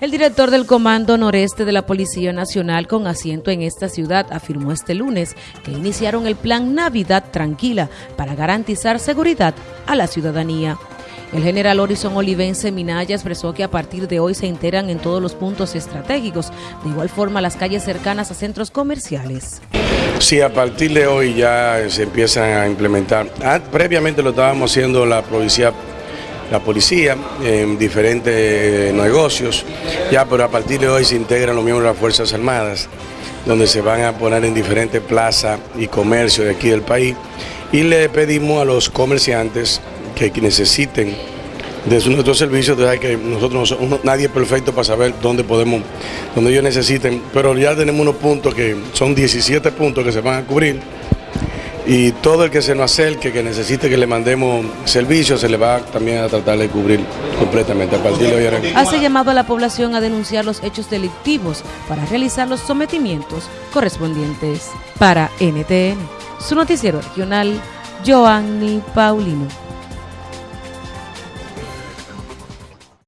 El director del Comando Noreste de la Policía Nacional con asiento en esta ciudad afirmó este lunes que iniciaron el plan Navidad Tranquila para garantizar seguridad a la ciudadanía. El general Horizon Olivense Minaya expresó que a partir de hoy se enteran en todos los puntos estratégicos, de igual forma las calles cercanas a centros comerciales. Sí, a partir de hoy ya se empiezan a implementar. Ah, previamente lo estábamos haciendo la policía la policía en diferentes negocios, ya pero a partir de hoy se integran los miembros de las Fuerzas Armadas, donde se van a poner en diferentes plazas y comercios de aquí del país. Y le pedimos a los comerciantes que necesiten de nuestros servicios, de que nosotros nadie es perfecto para saber dónde podemos, dónde ellos necesiten, pero ya tenemos unos puntos que son 17 puntos que se van a cubrir y todo el que se nos acerque, que necesite que le mandemos servicios, se le va también a tratar de cubrir completamente. A partir de hoy Hace llamado a la población a denunciar los hechos delictivos para realizar los sometimientos correspondientes. Para NTN, su noticiero regional, Joanny Paulino.